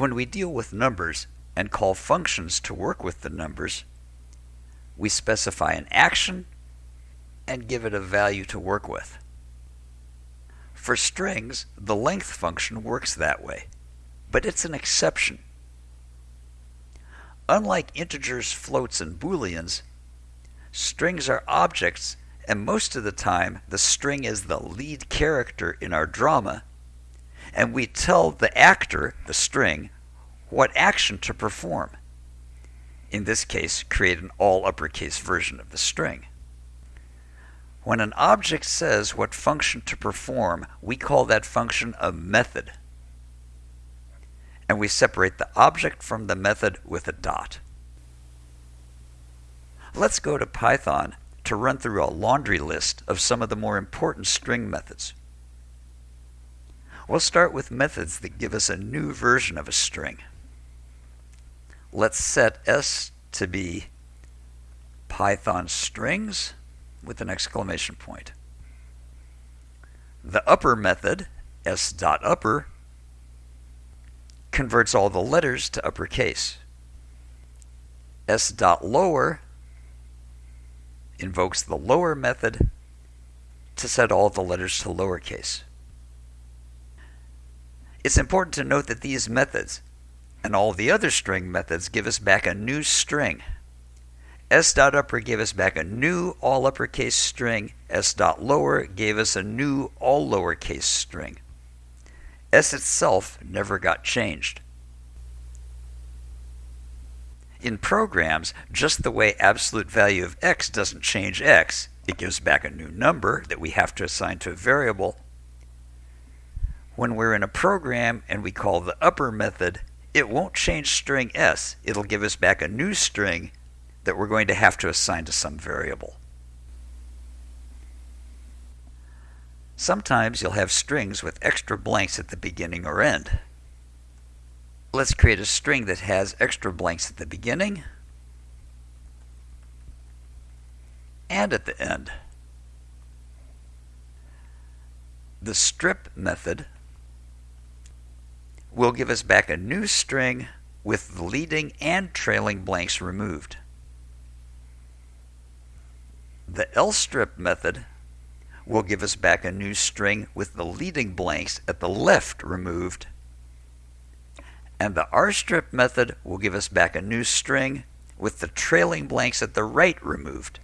When we deal with numbers and call functions to work with the numbers, we specify an action and give it a value to work with. For strings, the length function works that way, but it's an exception. Unlike integers, floats, and booleans, strings are objects, and most of the time the string is the lead character in our drama, and we tell the actor, the string, what action to perform. In this case, create an all uppercase version of the string. When an object says what function to perform, we call that function a method. And we separate the object from the method with a dot. Let's go to Python to run through a laundry list of some of the more important string methods. We'll start with methods that give us a new version of a string. Let's set s to be Python strings with an exclamation point. The upper method, s.upper, converts all the letters to uppercase. s.lower invokes the lower method to set all the letters to lowercase. It's important to note that these methods and all the other string methods give us back a new string S dot upper gave us back a new all uppercase string. S dot lower gave us a new all lowercase string. S itself never got changed. In programs, just the way absolute value of x doesn't change x, it gives back a new number that we have to assign to a variable. When we're in a program and we call the upper method, it won't change string s. It'll give us back a new string that we're going to have to assign to some variable. Sometimes you'll have strings with extra blanks at the beginning or end. Let's create a string that has extra blanks at the beginning and at the end. The strip method will give us back a new string with the leading and trailing blanks removed. The lstrip method will give us back a new string with the leading blanks at the left removed. And the rstrip method will give us back a new string with the trailing blanks at the right removed.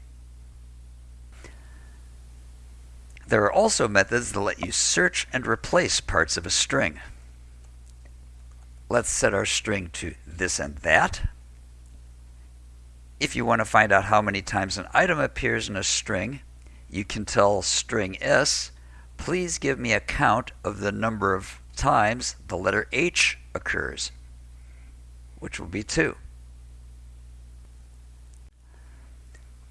There are also methods that let you search and replace parts of a string. Let's set our string to this and that. If you want to find out how many times an item appears in a string, you can tell string s, please give me a count of the number of times the letter h occurs, which will be 2.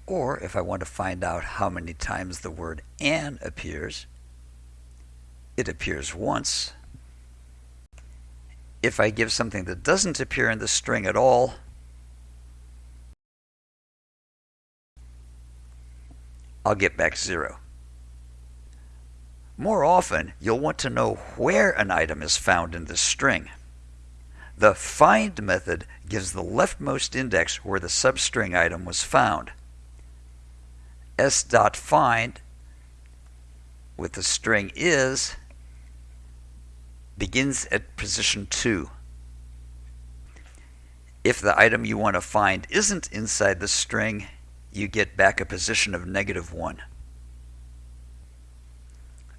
Or if I want to find out how many times the word an appears, it appears once. If I give something that doesn't appear in the string at all, I'll get back zero. More often, you'll want to know where an item is found in the string. The find method gives the leftmost index where the substring item was found. s.find with the string is begins at position 2. If the item you want to find isn't inside the string, you get back a position of negative 1.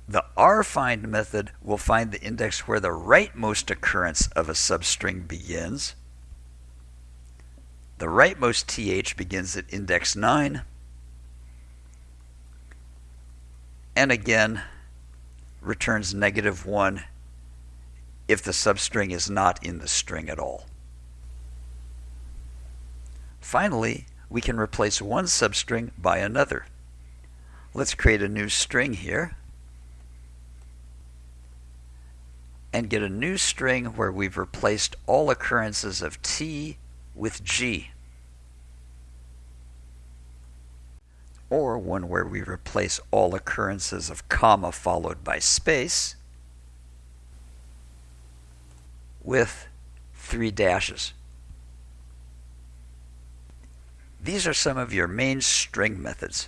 The rfind method will find the index where the rightmost occurrence of a substring begins. The rightmost th begins at index 9. And again, returns negative 1 if the substring is not in the string at all. Finally, we can replace one substring by another. Let's create a new string here and get a new string where we've replaced all occurrences of T with G. Or one where we replace all occurrences of comma followed by space with three dashes. These are some of your main string methods.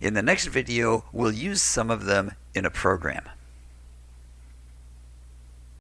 In the next video, we'll use some of them in a program.